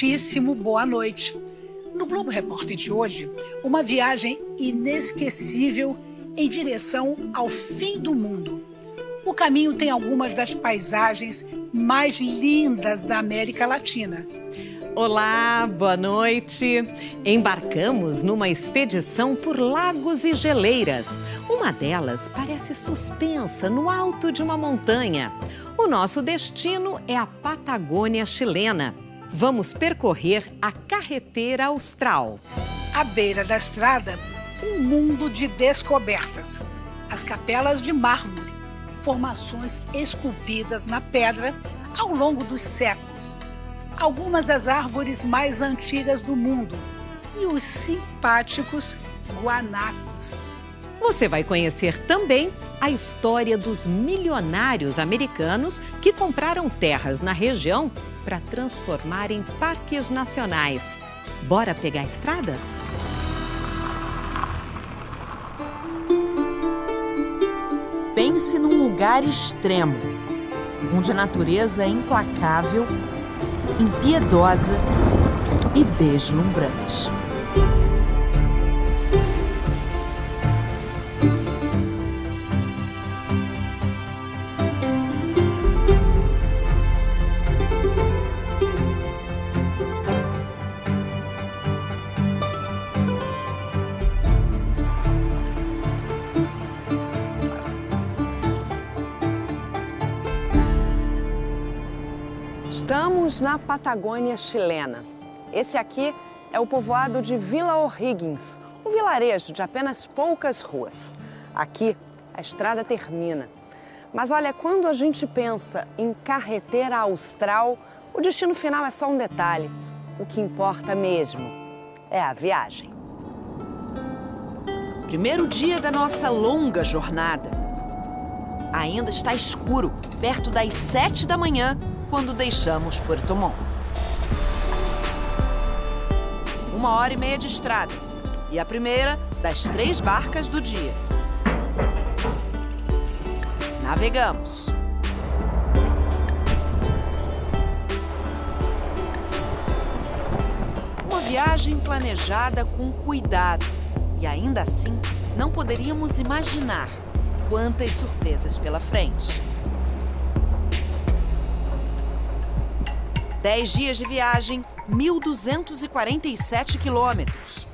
muitíssimo boa noite. No Globo Repórter de hoje, uma viagem inesquecível em direção ao fim do mundo. O caminho tem algumas das paisagens mais lindas da América Latina. Olá, boa noite. Embarcamos numa expedição por lagos e geleiras. Uma delas parece suspensa no alto de uma montanha. O nosso destino é a Patagônia chilena. Vamos percorrer a carreteira austral. À beira da estrada, um mundo de descobertas. As capelas de mármore, formações esculpidas na pedra ao longo dos séculos algumas das árvores mais antigas do mundo e os simpáticos guanacos. Você vai conhecer também a história dos milionários americanos que compraram terras na região para transformar em parques nacionais. Bora pegar a estrada? Pense num lugar extremo, onde a natureza é implacável impiedosa e deslumbrante. Na Patagônia chilena. Esse aqui é o povoado de Vila O'Higgins, um vilarejo de apenas poucas ruas. Aqui, a estrada termina. Mas olha, quando a gente pensa em carreteira austral, o destino final é só um detalhe. O que importa mesmo é a viagem. Primeiro dia da nossa longa jornada. Ainda está escuro, perto das sete da manhã, quando deixamos Puerto Montt. Uma hora e meia de estrada e a primeira das três barcas do dia. Navegamos. Uma viagem planejada com cuidado e ainda assim não poderíamos imaginar quantas surpresas pela frente. Dez dias de viagem, 1.247 quilômetros.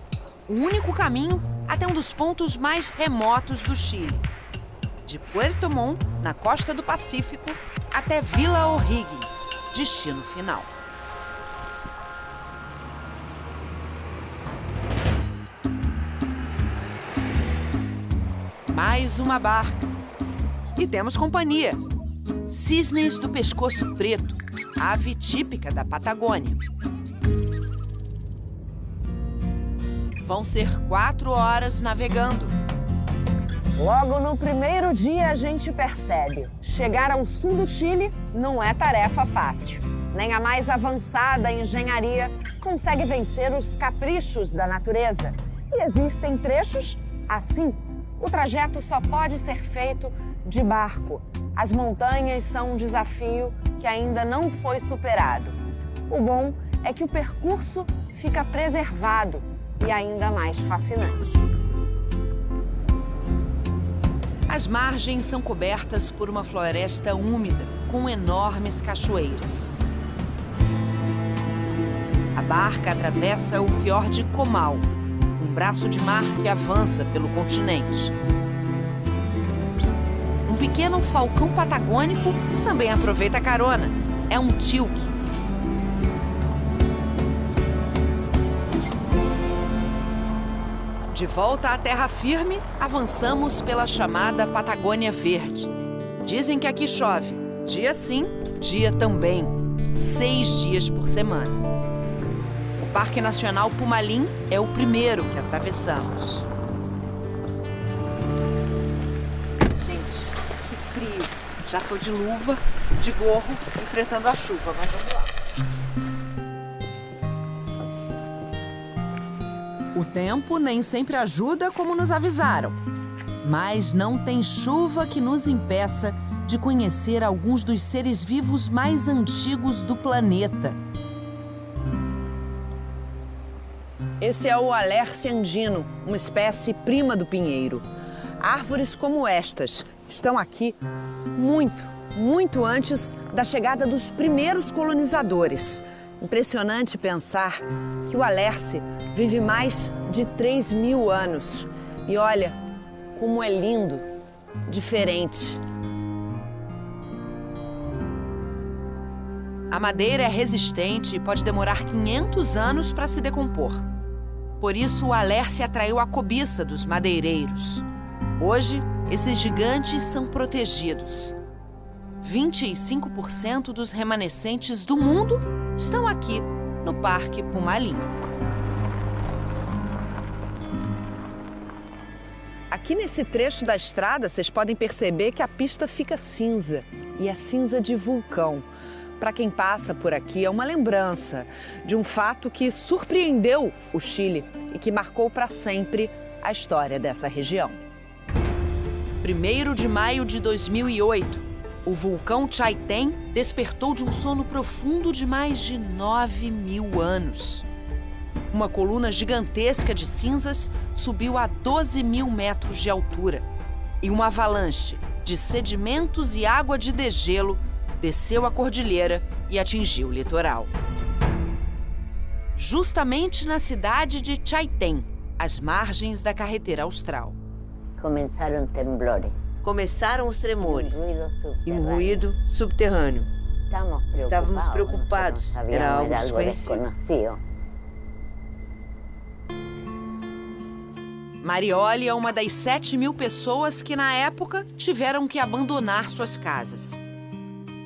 O único caminho até um dos pontos mais remotos do Chile. De Puerto Montt, na costa do Pacífico, até Vila O'Higgins, destino final. Mais uma barca. E temos companhia. Cisnes do pescoço preto, ave típica da Patagônia. Vão ser quatro horas navegando. Logo no primeiro dia a gente percebe, chegar ao sul do Chile não é tarefa fácil. Nem a mais avançada engenharia consegue vencer os caprichos da natureza. E existem trechos assim. O trajeto só pode ser feito de barco. As montanhas são um desafio que ainda não foi superado. O bom é que o percurso fica preservado e ainda mais fascinante. As margens são cobertas por uma floresta úmida com enormes cachoeiras. A barca atravessa o fiord Comal, braço de mar que avança pelo continente. Um pequeno falcão patagônico também aproveita a carona. É um tilque. De volta à terra firme, avançamos pela chamada Patagônia Verde. Dizem que aqui chove, dia sim, dia também, seis dias por semana. O Parque Nacional Pumalim é o primeiro que atravessamos. Já tô de luva, de gorro, enfrentando a chuva, mas vamos lá. O tempo nem sempre ajuda como nos avisaram. Mas não tem chuva que nos impeça de conhecer alguns dos seres vivos mais antigos do planeta. Esse é o Alerce andino, uma espécie prima do pinheiro. Árvores como estas estão aqui muito, muito antes da chegada dos primeiros colonizadores. Impressionante pensar que o Alerce vive mais de 3 mil anos. E olha como é lindo, diferente. A madeira é resistente e pode demorar 500 anos para se decompor. Por isso, o Alerce atraiu a cobiça dos madeireiros. Hoje, esses gigantes são protegidos. 25% dos remanescentes do mundo estão aqui, no Parque Pumalim. Aqui nesse trecho da estrada, vocês podem perceber que a pista fica cinza. E é cinza de vulcão. Para quem passa por aqui, é uma lembrança de um fato que surpreendeu o Chile e que marcou para sempre a história dessa região. 1 de maio de 2008, o vulcão Chaitén despertou de um sono profundo de mais de 9 mil anos. Uma coluna gigantesca de cinzas subiu a 12 mil metros de altura e uma avalanche de sedimentos e água de degelo desceu a cordilheira e atingiu o litoral. Justamente na cidade de Chaitén, às margens da carretera austral. Começaram temblores. Começaram os tremores e um ruído subterrâneo. Estávamos preocupados, era algo desconhecido. Marioli é uma das 7 mil pessoas que, na época, tiveram que abandonar suas casas.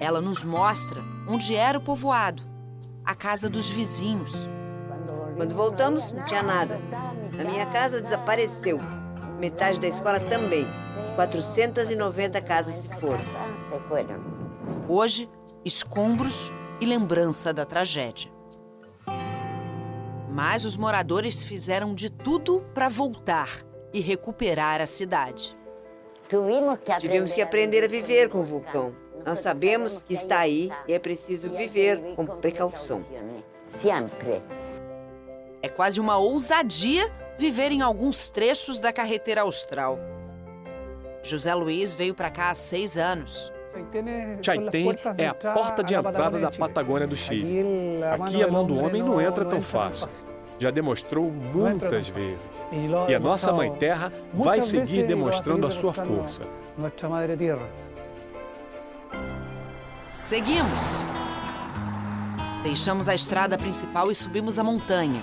Ela nos mostra onde era o povoado, a casa dos vizinhos. Quando voltamos, não tinha nada. A minha casa desapareceu. Metade da escola também. 490 casas se foram. Hoje, escombros e lembrança da tragédia. Mas os moradores fizeram de tudo para voltar e recuperar a cidade. Tivemos que aprender a viver com o vulcão. Nós sabemos que está aí e é preciso viver com precaução. É quase uma ousadia viver em alguns trechos da carretera austral. José Luiz veio para cá há seis anos. Chaitén é a porta de entrada da Patagônia do Chile. Aqui a mão do homem não entra tão fácil. Já demonstrou muitas vezes. E a nossa Mãe Terra vai seguir demonstrando a sua força. Seguimos. Deixamos a estrada principal e subimos a montanha.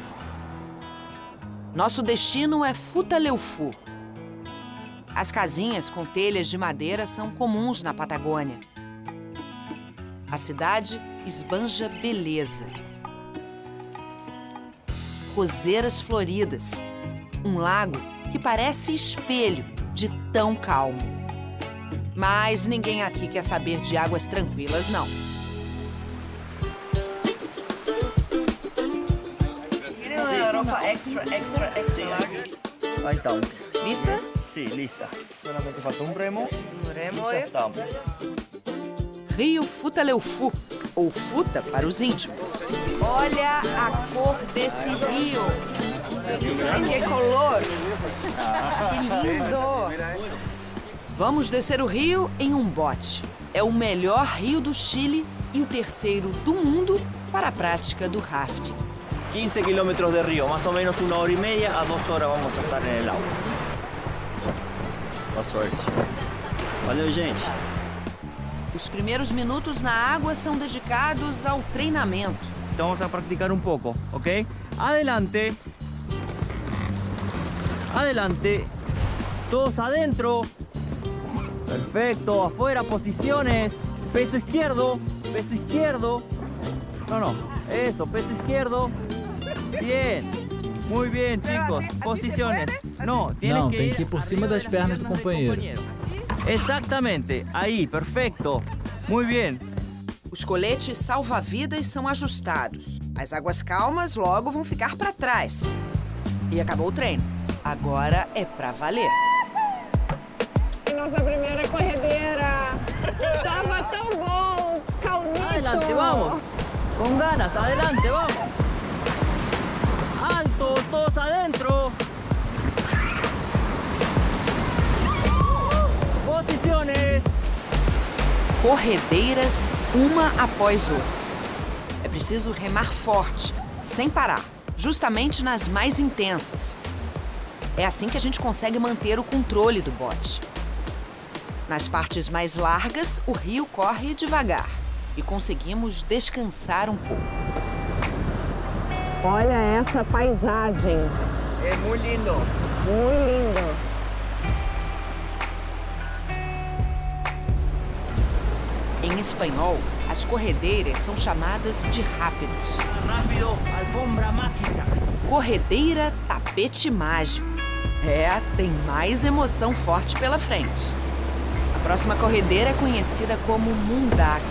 Nosso destino é Futaleufu. As casinhas com telhas de madeira são comuns na Patagônia. A cidade esbanja beleza. Roseiras floridas. Um lago que parece espelho de tão calmo. Mas ninguém aqui quer saber de águas tranquilas, não. extra, extra, extra Ahí estamos. ¿Lista? Sí, lista. Solamente falta un remo. Um remo Ya estamos. Rio Futaleufu, ou Futa para os íntimos. Olha a cor desse rio. Que color! Que lindo! Vamos descer o rio em um bote. É o melhor rio do Chile e o terceiro do mundo para a prática do rafting. 15 kilómetros de río, más o menos una hora y media a dos horas vamos estar en el agua. Boa sorte. Valeu, gente. Os primeiros minutos na água são dedicados ao treinamento. Então vamos a practicar un poco, ¿ok? Adelante. Adelante. Todos adentro. Perfecto. Afuera, posiciones. Peso izquierdo. Peso izquierdo. No, no. Eso, peso izquierdo. Bien. Muy bien, chicos. Posiciones. No, tienes Não, que tem ir que ir por cima das pernas do companheiro. Exactamente. Ahí, perfecto. Muy bien. Os coletes salva-vidas são ajustados. As águas calmas logo vão ficar para trás. E acabou o treino. Agora é pra valer. Nossa primeira corredeira! Tava tão bom! Calmito! Adelante, vamos. Con ganas, adelante, vamos. Alto, todos adentro. Posiciones. Corredeiras, uma após outra. É preciso remar forte, sem parar, justamente nas mais intensas. É assim que a gente consegue manter o controle do bote. Nas partes mais largas, o rio corre devagar e conseguimos descansar um pouco. Olha essa paisagem. É muito lindo. Muito lindo. Em espanhol, as corredeiras são chamadas de rápidos. Rápido, alfombra mágica. Corredeira tapete mágico. É, tem mais emoção forte pela frente. A próxima corredeira é conhecida como Mundaka.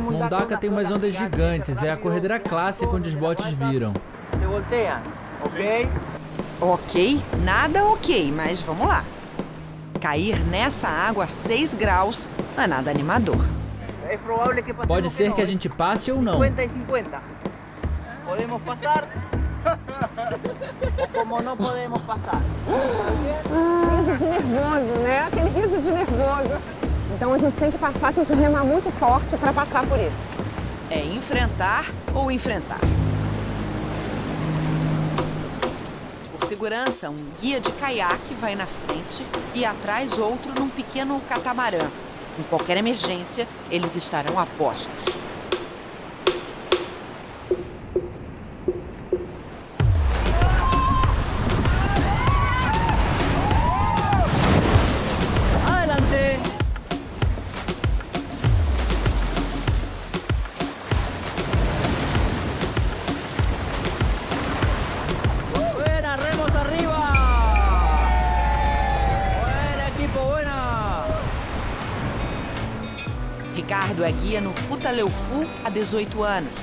Mundaka tem umas ondas gigantes, é a corredeira clássica onde os botes viram. Se volteia, ok? Ok, nada ok, mas vamos lá. Cair nessa água a 6 graus não é nada animador. Pode ser que a gente passe ou não. 50 e 50. Podemos passar como não podemos passar. Riso de nervoso, né? Aquele riso de nervoso. Então a gente tem que passar, tem que remar muito forte para passar por isso. É enfrentar ou enfrentar. Por segurança, um guia de caiaque vai na frente e atrás outro num pequeno catamarã. Em qualquer emergência, eles estarão a postos. No Futaleufu há 18 anos.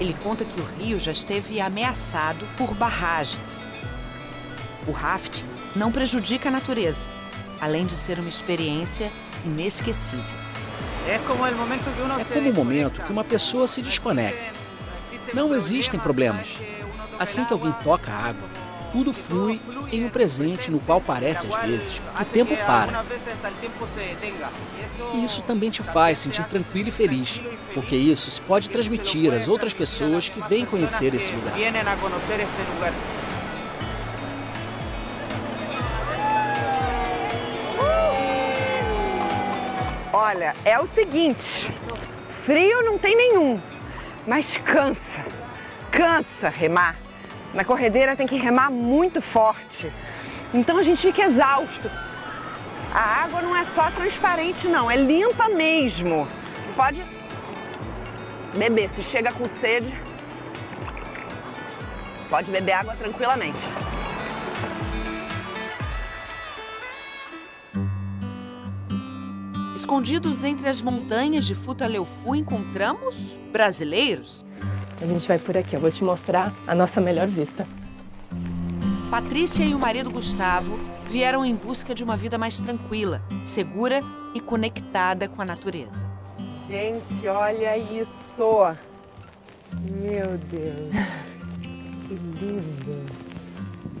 Ele conta que o rio já esteve ameaçado por barragens. O rafting não prejudica a natureza, além de ser uma experiência inesquecível. É como o momento que uno É como o momento que uma pessoa se desconecta. Não existem problemas. Assim que alguém toca a água, tudo flui em um presente no qual parece às vezes que o tempo para. E isso também te faz sentir tranquilo e feliz, porque isso se pode transmitir às outras pessoas que vêm conhecer esse lugar. Olha, é o seguinte, frio não tem nenhum, mas cansa, cansa remar. Na corredeira tem que remar muito forte, então a gente fica exausto. A água não é só transparente não, é limpa mesmo. Pode beber, se chega com sede, pode beber água tranquilamente. Escondidos entre as montanhas de Futaleufu, encontramos brasileiros. A gente vai por aqui, eu vou te mostrar a nossa melhor vista. Patrícia e o marido Gustavo vieram em busca de uma vida mais tranquila, segura e conectada com a natureza. Gente, olha isso! Meu Deus, que lindo!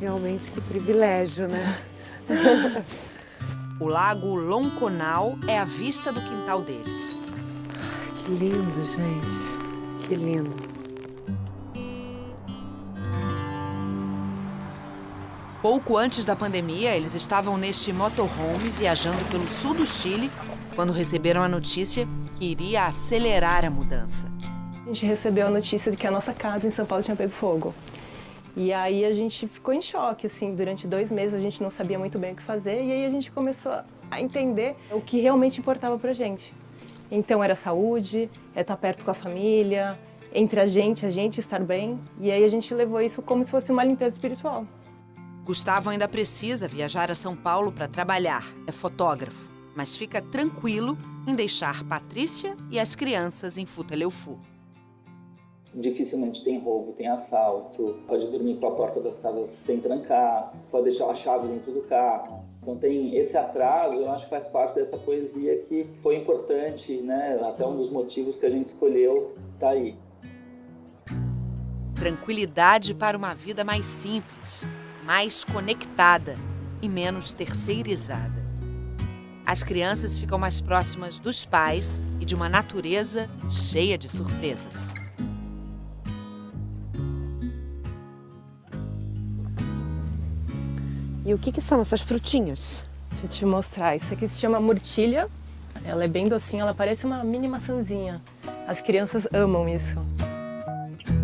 Realmente que privilégio, né? O lago Lonconal é a vista do quintal deles. Que lindo, gente. Que lindo. Pouco antes da pandemia, eles estavam neste motorhome viajando pelo sul do Chile quando receberam a notícia que iria acelerar a mudança. A gente recebeu a notícia de que a nossa casa em São Paulo tinha pego fogo. E aí a gente ficou em choque, assim, durante dois meses a gente não sabia muito bem o que fazer e aí a gente começou a entender o que realmente importava pra gente. Então era saúde, é estar perto com a família, entre a gente, a gente estar bem. E aí a gente levou isso como se fosse uma limpeza espiritual. Gustavo ainda precisa viajar a São Paulo para trabalhar, é fotógrafo, mas fica tranquilo em deixar Patrícia e as crianças em Futaleufu. Dificilmente tem roubo, tem assalto, pode dormir com a porta das casas sem trancar, pode deixar a chave dentro do carro. Então tem esse atraso, eu acho que faz parte dessa poesia que foi importante, né? Até um dos motivos que a gente escolheu tá aí. Tranquilidade para uma vida mais simples, mais conectada e menos terceirizada. As crianças ficam mais próximas dos pais e de uma natureza cheia de surpresas. E o que, que são essas frutinhas? Deixa eu te mostrar. Isso aqui se chama murtilha. Ela é bem docinha, ela parece uma mini maçãzinha. As crianças amam isso.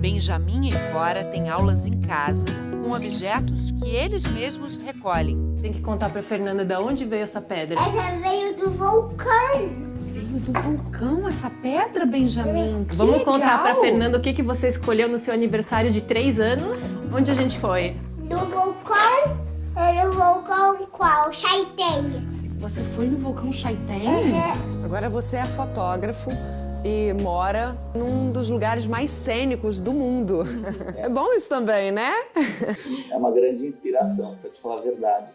Benjamin e Cora têm aulas em casa com objetos que eles mesmos recolhem. Tem que contar para Fernanda de onde veio essa pedra. Essa veio do vulcão. Veio do vulcão essa pedra, Benjamin? Que Vamos legal. contar para Fernanda o que, que você escolheu no seu aniversário de três anos. Onde a gente foi? No vulcão, no vulcão qual? Chaitén. Você foi no vulcão Chaitén? Uhum. Agora você é fotógrafo e mora num dos lugares mais cênicos do mundo. É bom isso também, né? É uma grande inspiração, para te falar a verdade.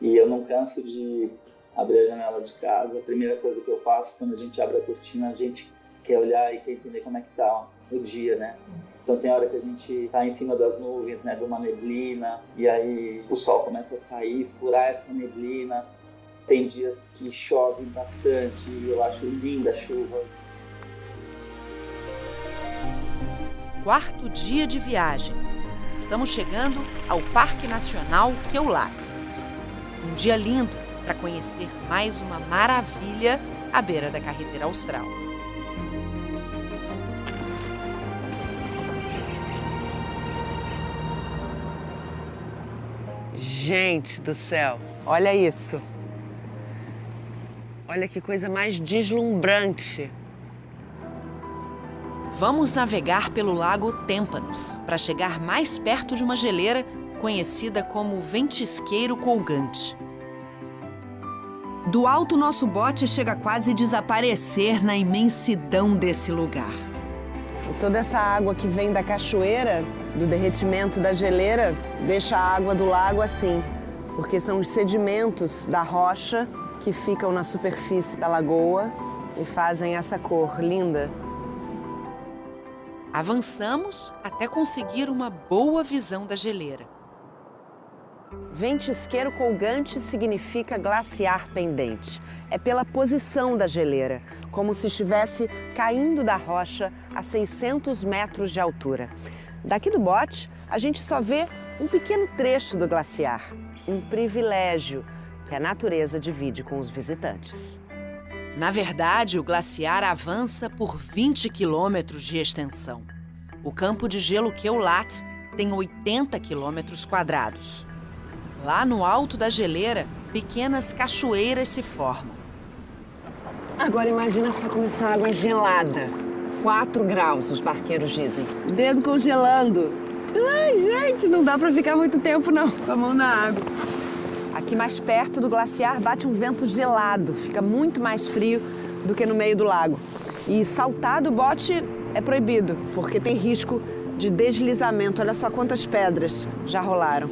E eu não canso de abrir a janela de casa. A primeira coisa que eu faço quando a gente abre a cortina, a gente quer olhar e quer entender como é que tá o dia, né? Então tem hora que a gente tá em cima das nuvens, né, de uma neblina, e aí o sol começa a sair, furar essa neblina. Tem dias que chove bastante, e eu acho linda a chuva. Quarto dia de viagem. Estamos chegando ao Parque Nacional Keulat. Um dia lindo para conhecer mais uma maravilha à beira da carretera austral. Gente do céu, olha isso. Olha que coisa mais deslumbrante. Vamos navegar pelo lago Témpanos para chegar mais perto de uma geleira conhecida como Ventisqueiro Colgante. Do alto, nosso bote chega a quase desaparecer na imensidão desse lugar. E toda essa água que vem da cachoeira, do derretimento da geleira, deixa a água do lago assim, porque são os sedimentos da rocha que ficam na superfície da lagoa e fazem essa cor linda. Avançamos até conseguir uma boa visão da geleira. Ventisqueiro colgante significa glaciar pendente. É pela posição da geleira, como se estivesse caindo da rocha a 600 metros de altura. Daqui do bote, a gente só vê um pequeno trecho do glaciar. Um privilégio que a natureza divide com os visitantes. Na verdade, o glaciar avança por 20 quilômetros de extensão. O campo de gelo Keulat tem 80 quilômetros quadrados. Lá no alto da geleira, pequenas cachoeiras se formam. Agora imagina só como essa água é gelada. 4 graus, os barqueiros dizem. Dedo congelando. Ai, gente, não dá pra ficar muito tempo não, com a mão na água. Aqui mais perto do glaciar bate um vento gelado, fica muito mais frio do que no meio do lago. E saltar do bote é proibido, porque tem risco de deslizamento. Olha só quantas pedras já rolaram.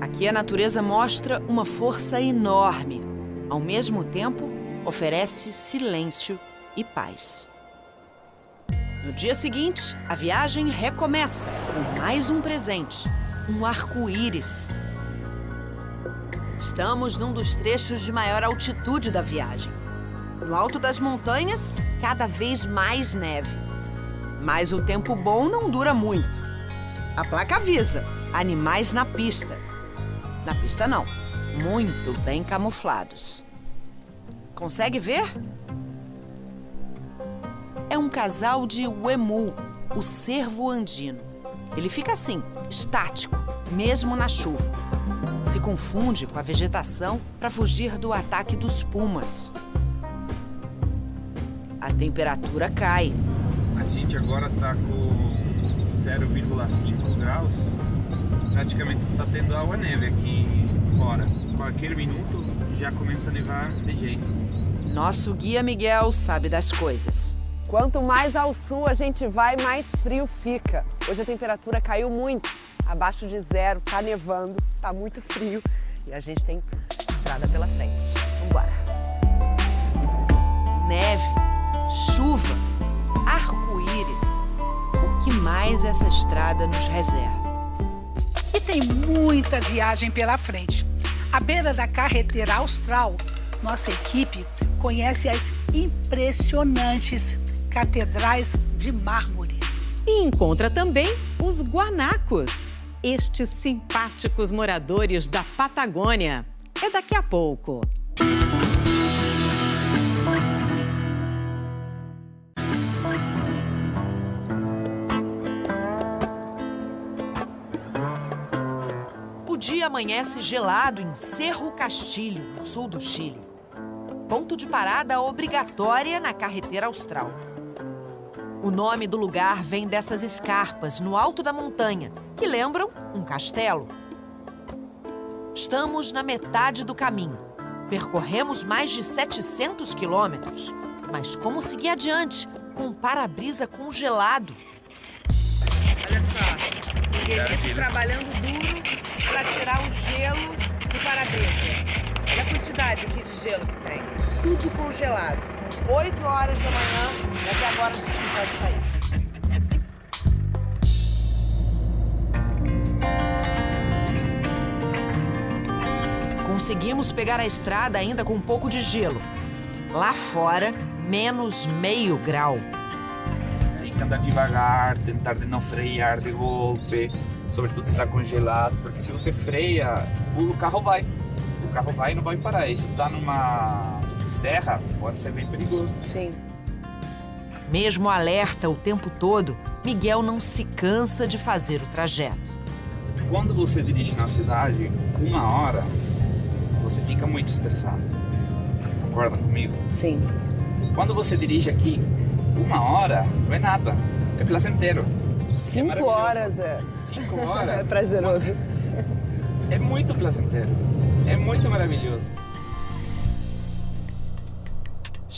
Aqui a natureza mostra uma força enorme. Ao mesmo tempo, oferece silêncio e paz. No dia seguinte, a viagem recomeça com mais um presente, um arco-íris. Estamos num dos trechos de maior altitude da viagem. No alto das montanhas, cada vez mais neve. Mas o tempo bom não dura muito. A placa avisa: animais na pista. Na pista, não. Muito bem camuflados. Consegue ver? É um casal de uemu, o cervo andino. Ele fica assim, estático, mesmo na chuva. Se confunde com a vegetação para fugir do ataque dos pumas. A temperatura cai. A gente agora tá com 0,5 graus. Praticamente tá tendo água neve aqui fora. Qualquer minuto já começa a nevar de jeito. Nosso guia Miguel sabe das coisas. Quanto mais ao sul a gente vai, mais frio fica. Hoje a temperatura caiu muito, abaixo de zero, tá nevando, tá muito frio e a gente tem estrada pela frente. Vambora! Neve, chuva, arco-íris. O que mais essa estrada nos reserva. E tem muita viagem pela frente. À beira da carretera austral, nossa equipe conhece as impressionantes catedrais de mármore. E encontra também os guanacos, estes simpáticos moradores da Patagônia. É daqui a pouco. O dia amanhece gelado em Cerro Castilho, no sul do Chile. Ponto de parada obrigatória na carretera austral. O nome do lugar vem dessas escarpas no alto da montanha, que lembram um castelo. Estamos na metade do caminho. Percorremos mais de 700 quilômetros. Mas como seguir adiante com um para-brisa congelado? Olha só, o Miguelito trabalhando duro para tirar o gelo do para-brisa. Olha a quantidade aqui de gelo que tem. Tudo congelado. 8 horas da manhã e até agora a gente não pode sair. Conseguimos pegar a estrada ainda com um pouco de gelo. Lá fora, menos meio grau. Tem que andar devagar, tentar de não frear de golpe, sobretudo se está congelado, porque se você freia, o carro vai. O carro vai e não vai parar. E se está numa serra, pode ser bem perigoso. Sim. Mesmo alerta o tempo todo, Miguel não se cansa de fazer o trajeto. Quando você dirige na cidade, uma hora, você fica muito estressado. Concorda comigo? Sim. Quando você dirige aqui, uma hora não é nada. É placenteiro. Cinco maravilhoso. horas é. Cinco horas? é prazeroso. É muito placenteiro. É muito maravilhoso.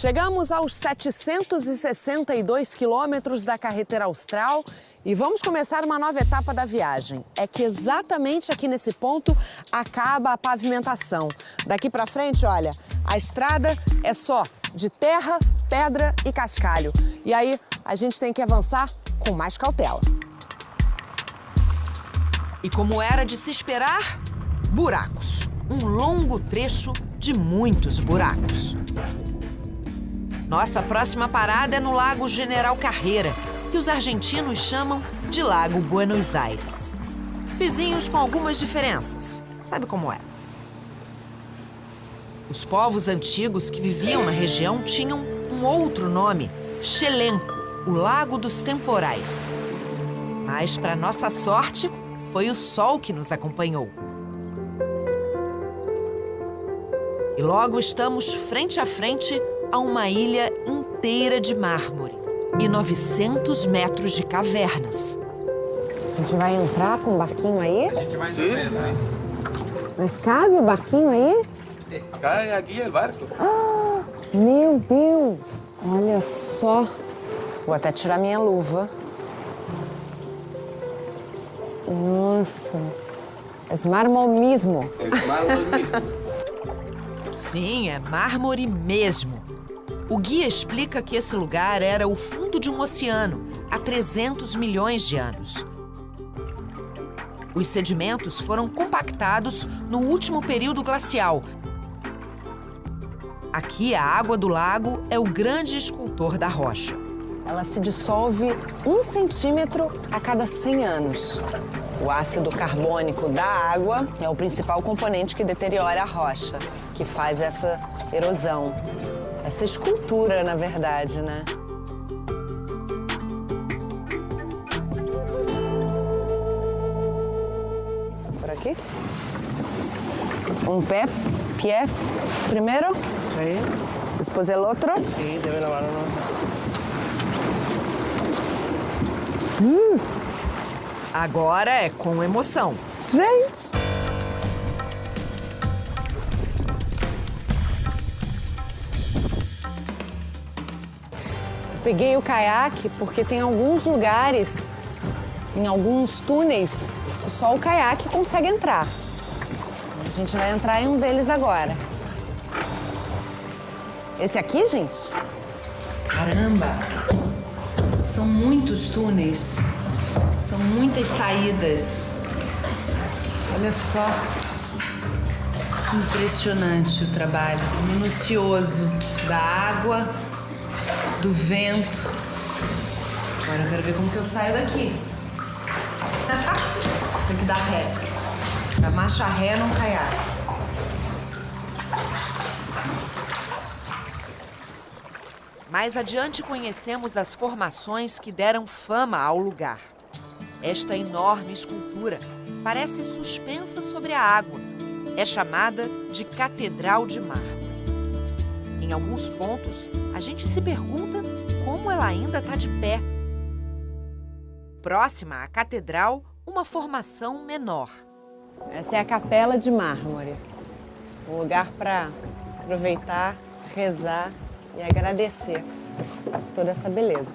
Chegamos aos 762 quilômetros da carretera austral e vamos começar uma nova etapa da viagem. É que exatamente aqui nesse ponto acaba a pavimentação. Daqui para frente, olha, a estrada é só de terra, pedra e cascalho. E aí a gente tem que avançar com mais cautela. E como era de se esperar, buracos. Um longo trecho de muitos buracos. Nossa próxima parada é no Lago General Carreira, que os argentinos chamam de Lago Buenos Aires. Vizinhos com algumas diferenças. Sabe como é? Os povos antigos que viviam na região tinham um outro nome, Xelenco, o Lago dos Temporais. Mas, para nossa sorte, foi o sol que nos acompanhou. E logo estamos frente a frente a uma ilha inteira de mármore e 900 metros de cavernas. A gente vai entrar com o barquinho aí? A gente vai surpresa, mas... Mas cabe o barquinho aí? Cai aqui o barco. Ah, meu Deus! Olha só. Vou até tirar minha luva. Nossa. É mármore mesmo. É mármore mesmo. Sim, é mármore mesmo. O guia explica que esse lugar era o fundo de um oceano há 300 milhões de anos. Os sedimentos foram compactados no último período glacial. Aqui, a água do lago é o grande escultor da rocha. Ela se dissolve um centímetro a cada 100 anos. O ácido carbônico da água é o principal componente que deteriora a rocha, que faz essa erosão. Essa escultura, na verdade, né? Por aqui? Um pé, pé primeiro. Sí. Después el otro. Sí, debe lavarnos. Hum, Agora é com emoção. gente! Peguei o caiaque porque tem alguns lugares, em alguns túneis, que só o caiaque consegue entrar. A gente vai entrar em um deles agora. Esse aqui, gente? Caramba! São muitos túneis. São muitas saídas. Olha só. Impressionante o trabalho, minucioso da água, do vento. Agora eu quero ver como que eu saio daqui. Tem que dar ré. Da marcha ré não caiar. Mais adiante conhecemos as formações que deram fama ao lugar. Esta enorme escultura parece suspensa sobre a água. É chamada de Catedral de Mar. Em alguns pontos, a gente se pergunta como ela ainda está de pé. Próxima à catedral, uma formação menor. Essa é a Capela de Mármore. Um lugar para aproveitar, rezar e agradecer por toda essa beleza.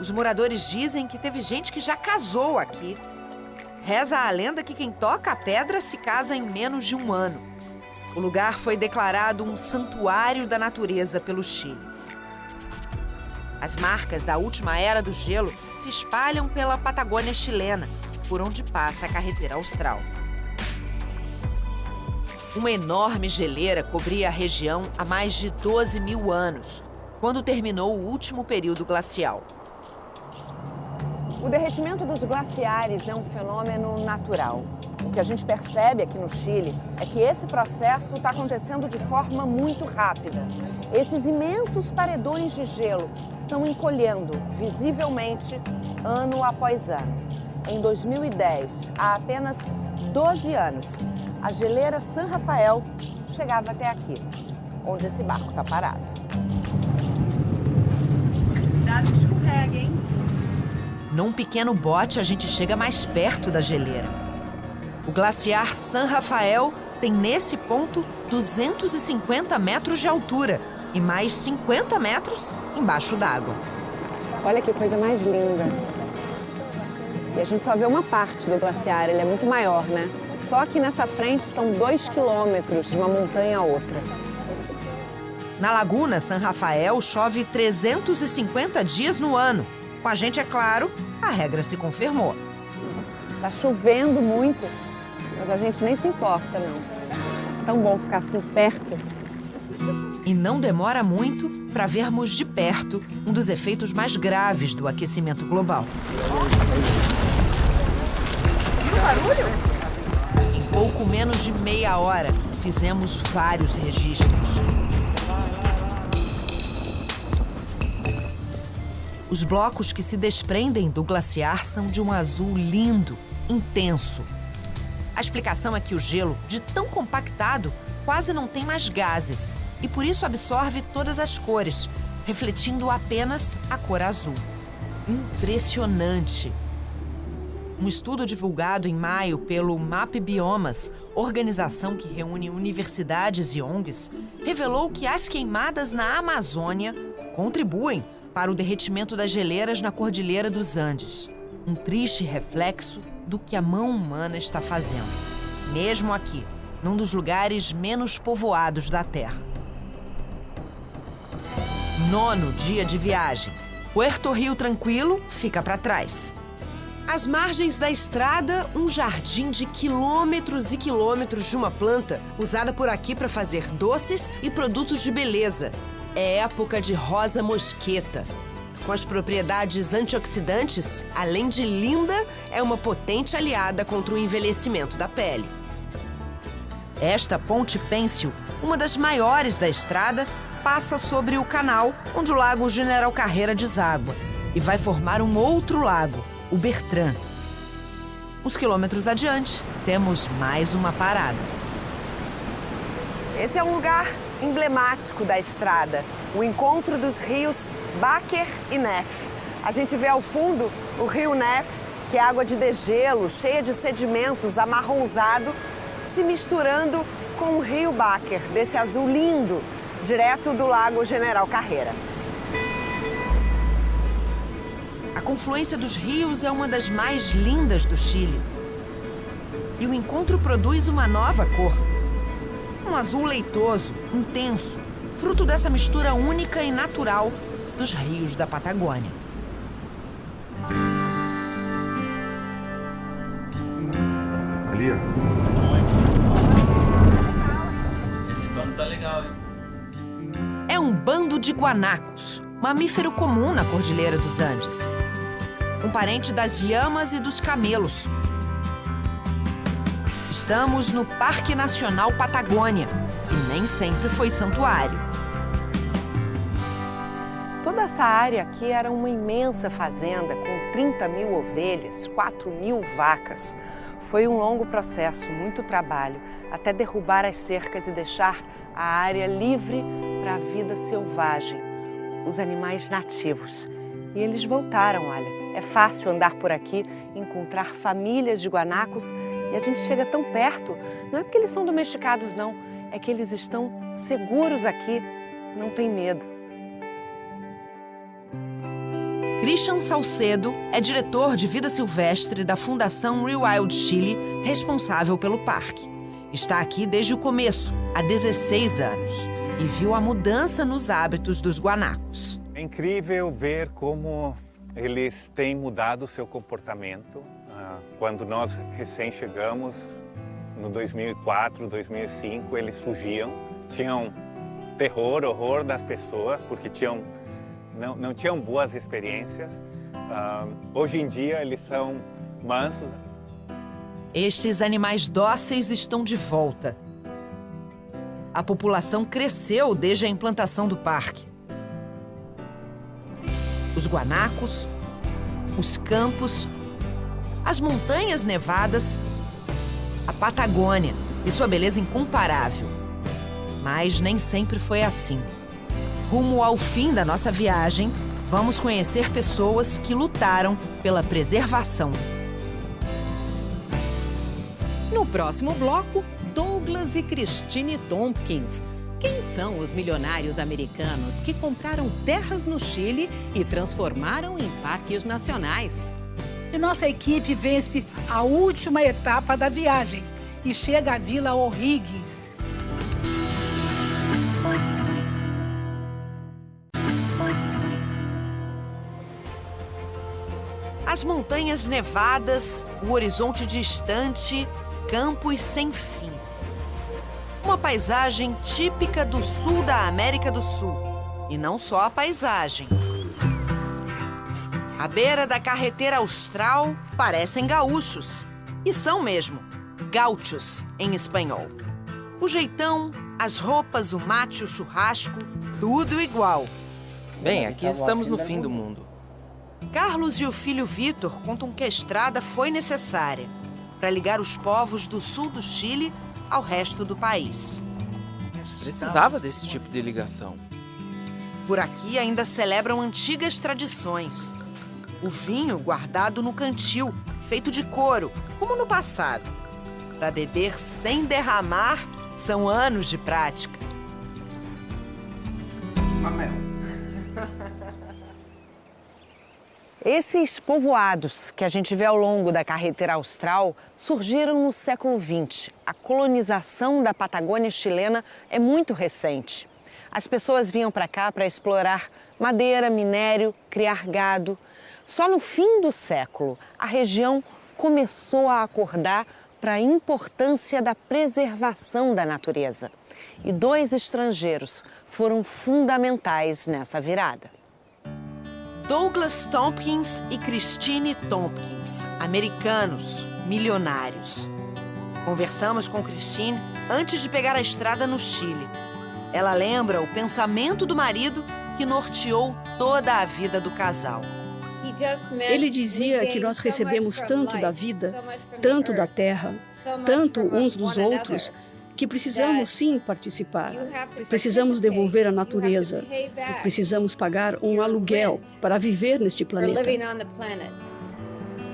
Os moradores dizem que teve gente que já casou aqui. Reza a lenda que quem toca a pedra se casa em menos de um ano. O lugar foi declarado um santuário da natureza pelo Chile. As marcas da última era do gelo se espalham pela Patagônia chilena, por onde passa a carretera austral. Uma enorme geleira cobria a região há mais de 12 mil anos, quando terminou o último período glacial. O derretimento dos glaciares é um fenômeno natural. O que a gente percebe aqui no Chile é que esse processo está acontecendo de forma muito rápida. Esses imensos paredões de gelo estão encolhendo visivelmente ano após ano. Em 2010, há apenas 12 anos, a geleira San Rafael chegava até aqui, onde esse barco está parado. Cuidado, escorrega, hein? Num pequeno bote, a gente chega mais perto da geleira. O glaciar San Rafael tem nesse ponto 250 metros de altura e mais 50 metros embaixo d'água. Olha que coisa mais linda. E a gente só vê uma parte do glaciar, ele é muito maior, né? Só aqui nessa frente são dois quilômetros de uma montanha a outra. Na Laguna San Rafael chove 350 dias no ano. Com a gente, é claro, a regra se confirmou. Tá chovendo muito, mas a gente nem se importa, não. É tão bom ficar assim perto. E não demora muito para vermos de perto um dos efeitos mais graves do aquecimento global. Viu o barulho? Em pouco menos de meia hora, fizemos vários registros. Os blocos que se desprendem do glaciar são de um azul lindo, intenso. A explicação é que o gelo, de tão compactado, quase não tem mais gases e por isso absorve todas as cores, refletindo apenas a cor azul. Impressionante! Um estudo divulgado em maio pelo MAP Biomas, organização que reúne universidades e ONGs, revelou que as queimadas na Amazônia contribuem para o derretimento das geleiras na Cordilheira dos Andes. Um triste reflexo do que a mão humana está fazendo, mesmo aqui, num dos lugares menos povoados da Terra. Nono dia de viagem. Puerto Rio Tranquilo fica para trás. Às margens da estrada, um jardim de quilômetros e quilômetros de uma planta usada por aqui para fazer doces e produtos de beleza. É época de rosa mosqueta. Com as propriedades antioxidantes, além de linda, é uma potente aliada contra o envelhecimento da pele. Esta ponte pêncil, uma das maiores da estrada, passa sobre o canal onde o lago General Carreira deságua e vai formar um outro lago, o Bertrand. Uns quilômetros adiante, temos mais uma parada. Esse é um lugar emblemático da estrada, o encontro dos rios Baker e Nef. A gente vê ao fundo o rio Nef, que é água de degelo, cheia de sedimentos, amarronzado, se misturando com o rio Baker, desse azul lindo, direto do Lago General Carreira. A confluência dos rios é uma das mais lindas do Chile. E o encontro produz uma nova cor. Um azul leitoso, intenso, fruto dessa mistura única e natural dos rios da Patagônia. Ali, ó. Esse bando tá legal, hein? É um bando de guanacos, mamífero comum na Cordilheira dos Andes. Um parente das lhamas e dos camelos, Estamos no Parque Nacional Patagônia, que nem sempre foi santuário. Toda essa área aqui era uma imensa fazenda com 30 mil ovelhas, 4 mil vacas. Foi um longo processo, muito trabalho, até derrubar as cercas e deixar a área livre para a vida selvagem, os animais nativos. E eles voltaram, olha. É fácil andar por aqui, encontrar famílias de guanacos e a gente chega tão perto. Não é porque eles são domesticados, não. É que eles estão seguros aqui, não tem medo. Christian Salcedo é diretor de vida silvestre da Fundação Rewild Chile, responsável pelo parque. Está aqui desde o começo, há 16 anos, e viu a mudança nos hábitos dos guanacos. É incrível ver como eles têm mudado o seu comportamento. Ah, quando nós recém chegamos, no 2004, 2005, eles fugiam, tinham terror, horror das pessoas, porque tinham não, não tinham boas experiências. Uh, hoje em dia eles são mansos. Estes animais dóceis estão de volta. A população cresceu desde a implantação do parque. Os guanacos, os campos, as montanhas nevadas, a Patagônia e sua beleza incomparável. Mas nem sempre foi assim. Rumo ao fim da nossa viagem, vamos conhecer pessoas que lutaram pela preservação. No próximo bloco, Douglas e Christine Tompkins. Quem são os milionários americanos que compraram terras no Chile e transformaram em parques nacionais? E nossa equipe vence a última etapa da viagem e chega à Vila O'Higgins, As montanhas nevadas, o horizonte distante, campos sem fim. Uma paisagem típica do sul da América do Sul. E não só a paisagem. À beira da carreteira austral parecem gaúchos. E são mesmo, gauchos em espanhol. O jeitão, as roupas, o mate, o churrasco, tudo igual. Bem, aqui estamos no fim do mundo. Carlos e o filho Vitor contam que a estrada foi necessária para ligar os povos do sul do Chile ao resto do país. Precisava desse tipo de ligação. Por aqui ainda celebram antigas tradições. O vinho guardado no cantil, feito de couro, como no passado. Para beber sem derramar, são anos de prática. Esses povoados que a gente vê ao longo da carretera austral surgiram no século XX. A colonização da Patagônia chilena é muito recente. As pessoas vinham para cá para explorar madeira, minério, criar gado. Só no fim do século, a região começou a acordar para a importância da preservação da natureza. E dois estrangeiros foram fundamentais nessa virada. Douglas Tompkins e Christine Tompkins, americanos, milionários. Conversamos com Christine antes de pegar a estrada no Chile. Ela lembra o pensamento do marido que norteou toda a vida do casal. Ele dizia que nós recebemos tanto da vida, tanto da terra, tanto uns dos outros, que precisamos sim participar. Precisamos devolver a natureza. Precisamos pagar um aluguel para viver neste planeta.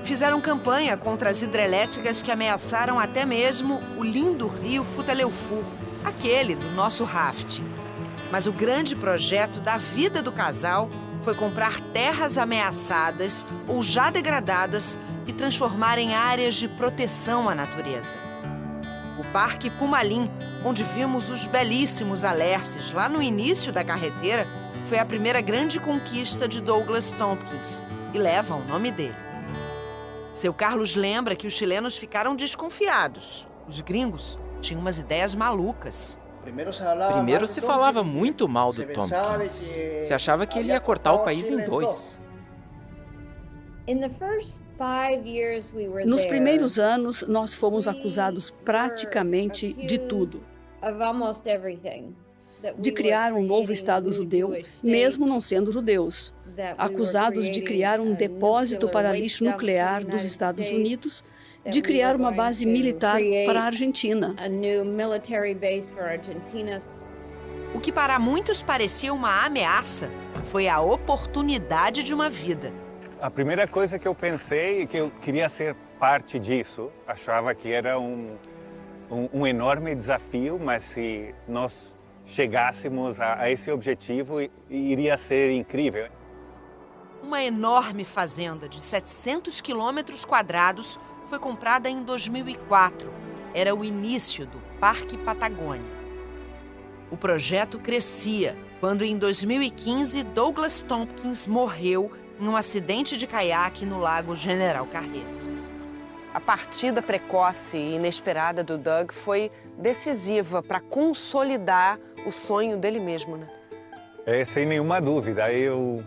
Fizeram campanha contra as hidrelétricas que ameaçaram até mesmo o lindo rio Futaleufu, aquele do nosso rafting. Mas o grande projeto da vida do casal foi comprar terras ameaçadas ou já degradadas e transformar em áreas de proteção à natureza o Parque Pumalim, onde vimos os belíssimos alerces lá no início da carreteira, foi a primeira grande conquista de Douglas Tompkins e leva o nome dele. Seu Carlos lembra que os chilenos ficaram desconfiados. Os gringos tinham umas ideias malucas. Primeiro se falava muito mal do Tompkins. Se achava que ele ia cortar o país em dois. Nos primeiros anos, nós fomos acusados praticamente de tudo. De criar um novo Estado judeu, mesmo não sendo judeus. Acusados de criar um depósito para lixo nuclear dos Estados Unidos, de criar uma base militar para a Argentina. O que para muitos parecia uma ameaça foi a oportunidade de uma vida. A primeira coisa que eu pensei é que eu queria ser parte disso. Achava que era um, um, um enorme desafio, mas se nós chegássemos a, a esse objetivo, iria ser incrível. Uma enorme fazenda de 700 quilômetros quadrados foi comprada em 2004. Era o início do Parque Patagônia. O projeto crescia quando, em 2015, Douglas Tompkins morreu em um acidente de caiaque no Lago General Carreiro. A partida precoce e inesperada do Doug foi decisiva para consolidar o sonho dele mesmo, né? É, sem nenhuma dúvida. Eu,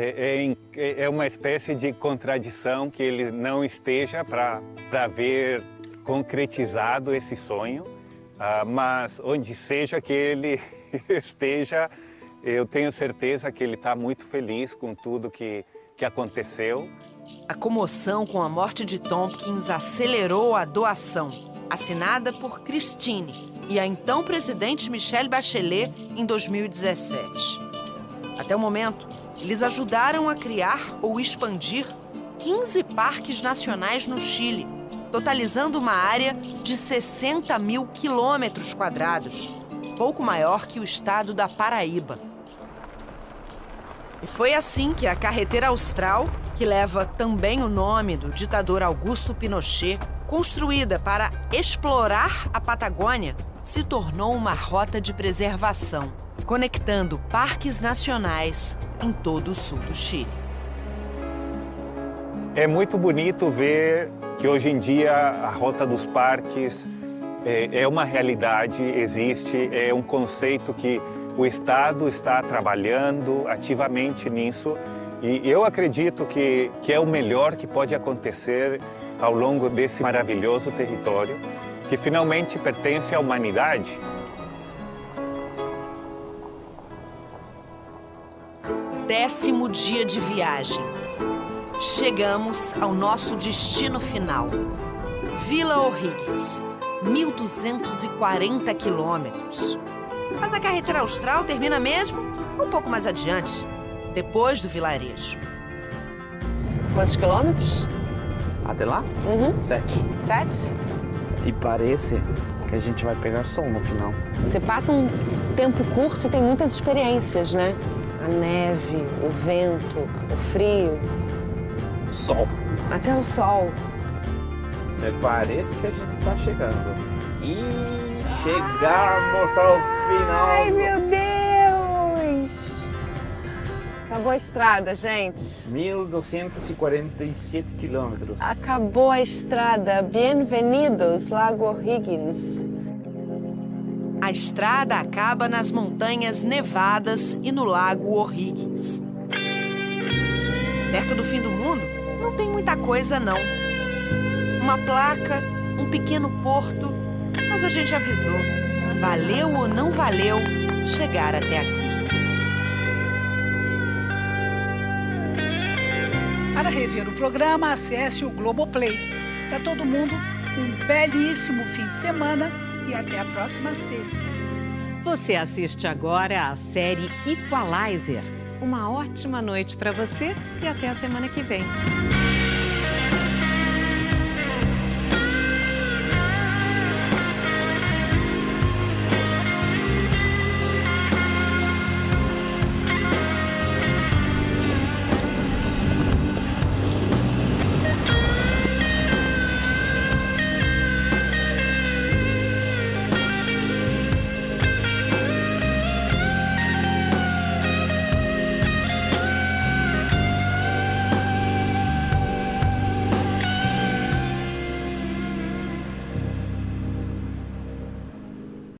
é, é, é uma espécie de contradição que ele não esteja para ver concretizado esse sonho, uh, mas onde seja que ele esteja, eu tenho certeza que ele está muito feliz com tudo que, que aconteceu. A comoção com a morte de Tompkins acelerou a doação, assinada por Christine e a então presidente Michelle Bachelet em 2017. Até o momento, eles ajudaram a criar ou expandir 15 parques nacionais no Chile, totalizando uma área de 60 mil quilômetros quadrados, pouco maior que o estado da Paraíba. E foi assim que a carreteira austral, que leva também o nome do ditador Augusto Pinochet, construída para explorar a Patagônia, se tornou uma rota de preservação, conectando parques nacionais em todo o sul do Chile. É muito bonito ver que hoje em dia a Rota dos Parques é, é uma realidade, existe, é um conceito que o Estado está trabalhando ativamente nisso e eu acredito que, que é o melhor que pode acontecer ao longo desse maravilhoso território que finalmente pertence à humanidade. Décimo dia de viagem. Chegamos ao nosso destino final. Vila O'Higgins, 1.240 quilômetros. Mas a carretera austral termina mesmo um pouco mais adiante, depois do vilarejo. Quantos quilômetros? Até lá? Uhum. Sete. Sete? E parece que a gente vai pegar sol no final. Você passa um tempo curto e tem muitas experiências, né? A neve, o vento, o frio. O sol. Até o sol. É, parece que a gente está chegando. E chegamos ao final. Ai, meu Deus! Acabou a estrada, gente. 1.247 quilômetros. Acabou a estrada. Bem-vindos, Lago O'Higgins. A estrada acaba nas montanhas nevadas e no Lago O'Higgins. Perto do fim do mundo, não tem muita coisa, não. Uma placa, um pequeno porto, mas a gente avisou. Valeu ou não valeu chegar até aqui. Para rever o programa, acesse o Globoplay. Para todo mundo, um belíssimo fim de semana e até a próxima sexta. Você assiste agora a série Equalizer. Uma ótima noite para você e até a semana que vem.